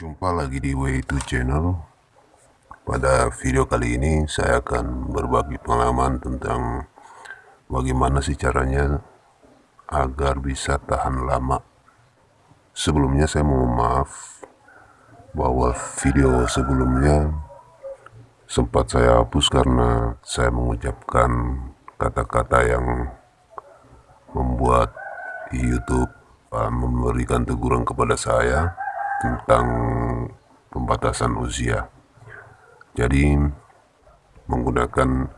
Jumpa lagi di Way2 Channel. Pada video kali ini saya akan berbagi pengalaman tentang bagaimana sih caranya agar bisa tahan lama. Sebelumnya saya mau maaf bahwa video sebelumnya sempat saya hapus karena saya mengucapkan kata-kata yang membuat YouTube uh, memberikan teguran kepada saya tentang pembatasan usia. Jadi menggunakan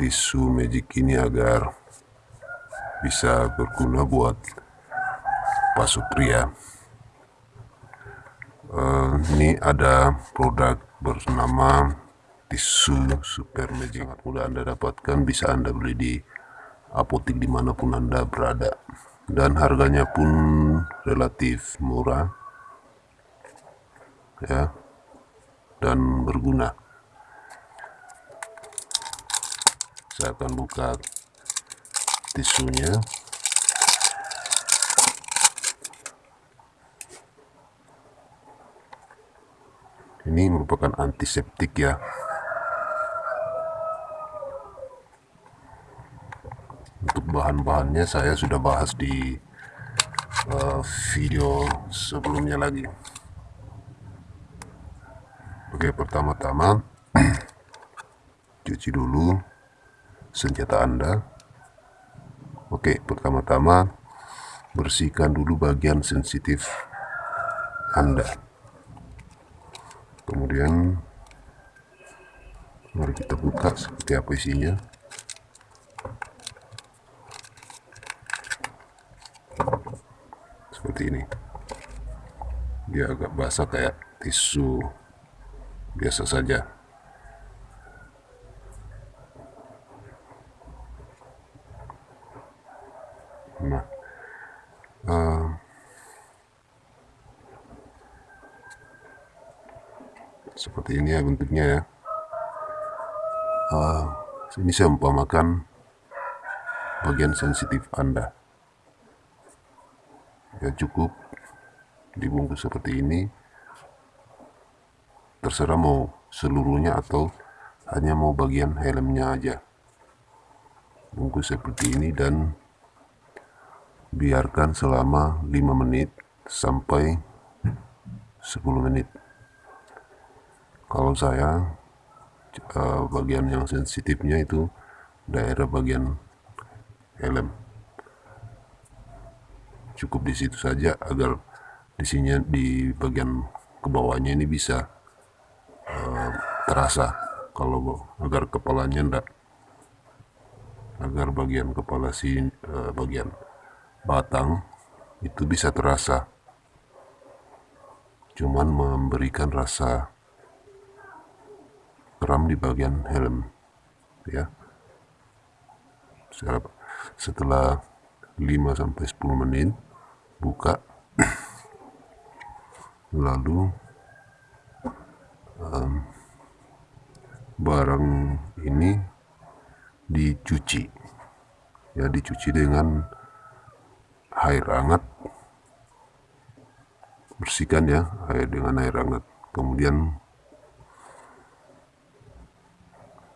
tisu magic ini agar bisa berguna buat pasuk pria. Uh, ini ada produk bernama tisu super magic sangat mudah anda dapatkan bisa anda beli di apotik di mana pun anda berada dan harganya pun relatif murah ya dan berguna. Saya akan buka tisunya. Ini merupakan antiseptik ya. Untuk bahan-bahannya saya sudah bahas di uh, video sebelumnya lagi Oke, pertama-tama cuci dulu senjata Anda. Oke, pertama-tama bersihkan dulu bagian sensitif Anda. Kemudian mari kita buka seperti apa isinya. Seperti ini. Dia agak basah kayak tisu biasa saja. Nah, uh, seperti ini ya bentuknya ya. Uh, ini saya umpamakan bagian sensitif Anda. Ya cukup dibungkus seperti ini terserah mau seluruhnya atau hanya mau bagian helmnya aja. Bungkus seperti ini dan biarkan selama 5 menit sampai 10 menit. Kalau saya uh, bagian yang sensitifnya itu daerah bagian helm. Cukup di situ saja agar di sini di bagian ke bawahnya ini bisa terasa kalau agar kepalanya ndak agar bagian kepala si uh, bagian batang itu bisa terasa. Cuman memberikan rasa kram di bagian helm ya. Setelah 5 sampai 10 menit buka lalu barang ini dicuci. Ya dicuci dengan air hangat. Bersihkan ya air dengan air hangat. Kemudian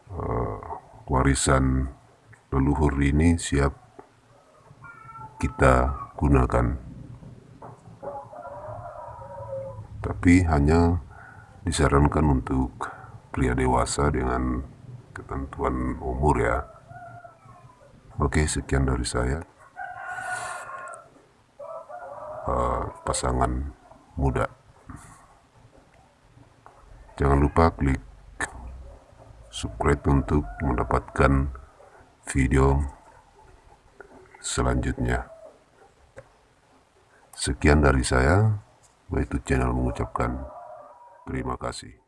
uh, warisan leluhur ini siap kita gunakan. Tapi hanya disarankan untuk pria dewasa dengan ketentuan umur ya. Oke sekian dari saya. Uh, pasangan muda. Jangan lupa klik subscribe untuk mendapatkan video selanjutnya. Sekian dari saya yaitu channel mengucapkan terima kasih